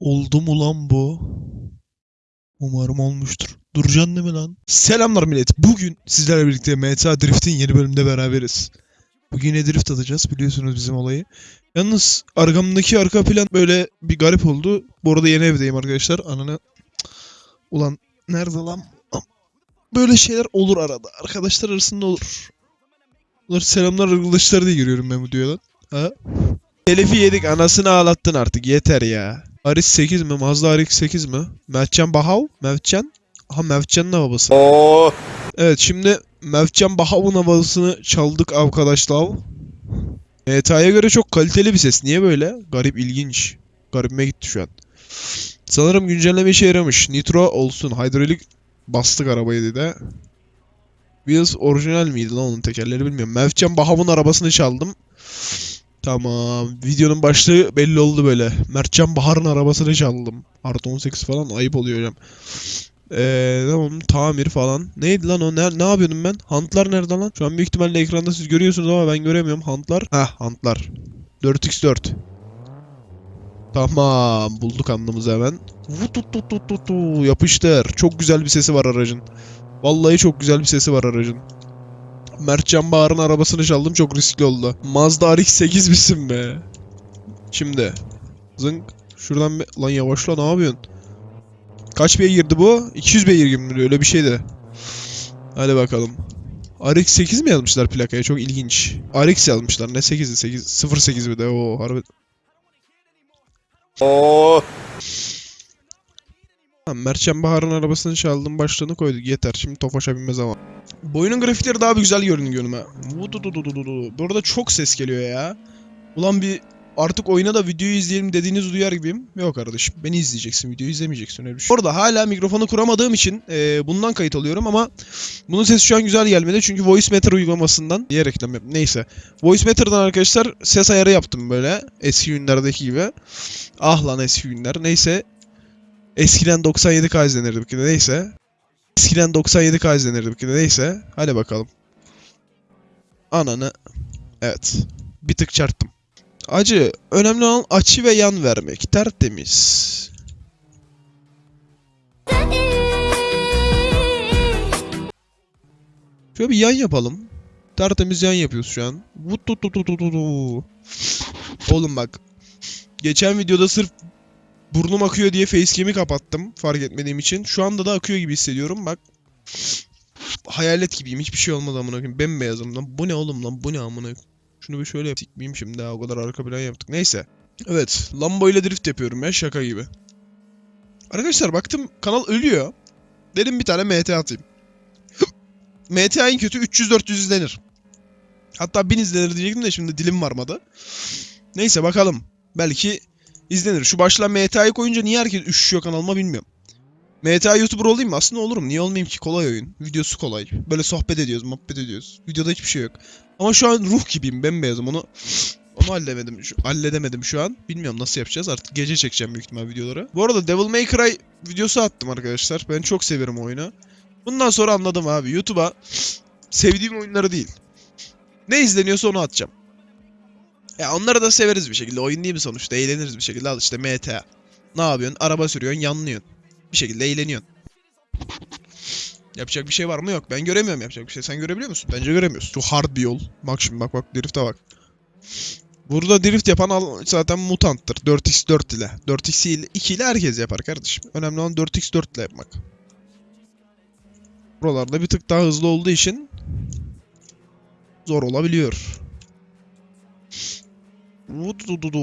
Oldu mu lan bu? Umarım olmuştur. Duracaksın değil mi lan? Selamlar millet. Bugün sizlerle birlikte MTA Drift'in yeni bölümünde beraberiz. Bugün yine drift atacağız biliyorsunuz bizim olayı. Yalnız arkamdaki arka plan böyle bir garip oldu. Bu arada yeni evdeyim arkadaşlar. Ananı... Ulan nerede lan? Böyle şeyler olur arada. Arkadaşlar arasında olur. Bunlar selamlar arkadaşlar diye giriyorum ben bu videoya Ha? Telifi yedik anasını ağlattın artık yeter ya. Aris 8 mi? Mazda RX 8 mi? Mertcan Bahav? Mevcan? Aha Mevcan'ın babası. Oo. Evet şimdi Mevcan Bahav'ın havasını çaldık arkadaşlar. MTA'ya göre çok kaliteli bir ses. Niye böyle? Garip ilginç. Garibime gitti şu an. Sanırım güncelleme işe yaramış. Nitro olsun. Hidrolik bastık arabayı dedi. Wheels orijinal miydi lan onun tekerleri bilmiyorum. Mevcan Bahav'ın arabasını çaldım. Tamam. Videonun başlığı belli oldu böyle. Mertcan Bahar'ın arabasını çaldım. Artı 18 falan ayıp oluyor hocam. Eee tamam tamir falan. Neydi lan o? Ne, ne yapıyordum ben? Hantlar nerede lan? Şu an büyük ihtimalle ekranda siz görüyorsunuz ama ben göremiyorum. Hantlar. Heh hantlar. 4x4. Tamam bulduk anlamızı hemen. Vutututututu, Yapıştır. Çok güzel bir sesi var aracın. Vallahi çok güzel bir sesi var aracın. Mertcan Bahar'ın arabasını çaldım çok riskli oldu. Mazda RX-8 misin be? Şimdi. Zınk. Şuradan bir... Lan yavaşla ne yapıyorsun? Kaç beygir girdi bu? 200 beygir gibi öyle bir şeydi. Hadi bakalım. RX-8 mi yazmışlar plakaya? Çok ilginç. RX yazmışlar. Ne 8'i? 8 08 bir de. Oo harbi. Oo. Tamam, Bahar'ın arabasını çaldım başlığını koyduk yeter şimdi Tofaş'a binme zamanı. Boyunun grafikleri daha bir güzel görünüyor önüme. Vudududududu. Bu arada çok ses geliyor ya. Ulan bir artık oyuna da videoyu izleyelim dediğiniz duyar gibiyim. Yok kardeşim beni izleyeceksin videoyu izlemeyeceksin öyle bir şey. Orada hala mikrofonu kuramadığım için e, bundan kayıt alıyorum ama bunun sesi şu an güzel gelmedi çünkü Voice Meter uygulamasından diye reklam yap. Neyse. Voice Meter'dan arkadaşlar ses ayarı yaptım böyle eski günlerdeki gibi. Ah lan eski günler. Neyse Eskiden 97K izlenirdi bir kere neyse. Eskiden 97K izlenirdi bir kere neyse. Hadi bakalım. Ananı. Evet. Bir tık çarptım. Acı. Önemli olan açı ve yan vermek. Tertemiz. Şöyle bir yan yapalım. Tertemiz yan yapıyoruz şu an. Oğlum bak. Geçen videoda sırf Burnum akıyor diye facecam'i kapattım fark etmediğim için. Şu anda da akıyor gibi hissediyorum bak. Hayalet gibiyim hiçbir şey olmadı amına koyayım. Bembeyazım lan. Bu ne oğlum lan bu ne amına. Şunu bir şöyle yaptık miyim şimdi ha o kadar arka plan yaptık. Neyse. Evet Lambo ile drift yapıyorum ya şaka gibi. Arkadaşlar baktım kanal ölüyor. Dedim bir tane MT atayım. MT en kötü 300-400 izlenir. Hatta 1000 izlenir diyecektim de şimdi dilim varmadı. Neyse bakalım. Belki izlenir. Şu başlığa MTA'yı koyunca niye herkes üşüşüyor kanalıma bilmiyorum. MTA YouTuber olayım mı? Aslında olurum. Niye olmayayım ki? Kolay oyun. Videosu kolay. Böyle sohbet ediyoruz, muhabbet ediyoruz. Videoda hiçbir şey yok. Ama şu an ruh gibiyim. Bembeyazım. Onu onu halledemedim. Şu, halledemedim şu an. Bilmiyorum nasıl yapacağız. Artık gece çekeceğim büyük ihtimal videoları. Bu arada Devil May Cry videosu attım arkadaşlar. Ben çok severim oyunu. Bundan sonra anladım abi. YouTube'a sevdiğim oyunları değil. Ne izleniyorsa onu atacağım. Ya onları da severiz bir şekilde. Oyun değil mi sonuçta? Eğleniriz bir şekilde. Al işte MTA. Ne yapıyorsun? Araba sürüyorsun, yanlıyorsun. Bir şekilde eğleniyorsun. Yapacak bir şey var mı? Yok. Ben göremiyorum yapacak bir şey. Sen görebiliyor musun? Bence göremiyorsun. Çok hard bir yol. Bak şimdi bak bak drift'e bak. Burada drift yapan zaten mutanttır. 4x4 ile. 4x ile 2 ile herkes yapar kardeşim. Önemli olan 4x4 ile yapmak. Buralarda bir tık daha hızlı olduğu için zor olabiliyor. Vudududu,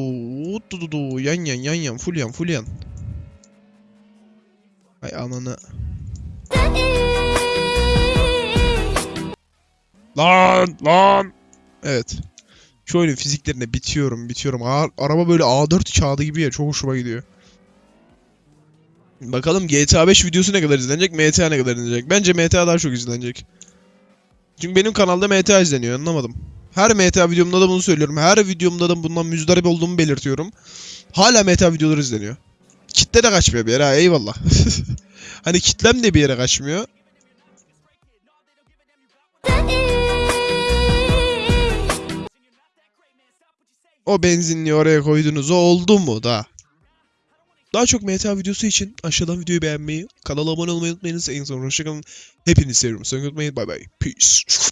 vudududu, yan yan yan yan, full yan, full yan. Ay ananı. Lan, lan. Evet. Şu oyunun fiziklerine bitiyorum, bitiyorum. A- araba böyle A4 kağıdı gibi ya, çok hoşuma gidiyor. Bakalım GTA 5 videosu ne kadar izlenecek, MTA ne kadar izlenecek. Bence MTA daha çok izlenecek. Çünkü benim kanalda MTA izleniyor, anlamadım. Her MTA videomda da bunu söylüyorum. Her videomda da bundan müzdarip olduğumu belirtiyorum. Hala MTA videoları izleniyor. Kitle de kaçmıyor bir yere ha eyvallah. hani kitlem de bir yere kaçmıyor. O benzinliği oraya koydunuz o oldu mu da? Daha çok MTA videosu için aşağıdan videoyu beğenmeyi, kanala abone olmayı unutmayınız. En son hoşçakalın. Hepinizi seviyorum. Sakın unutmayın. Bay bay. Peace.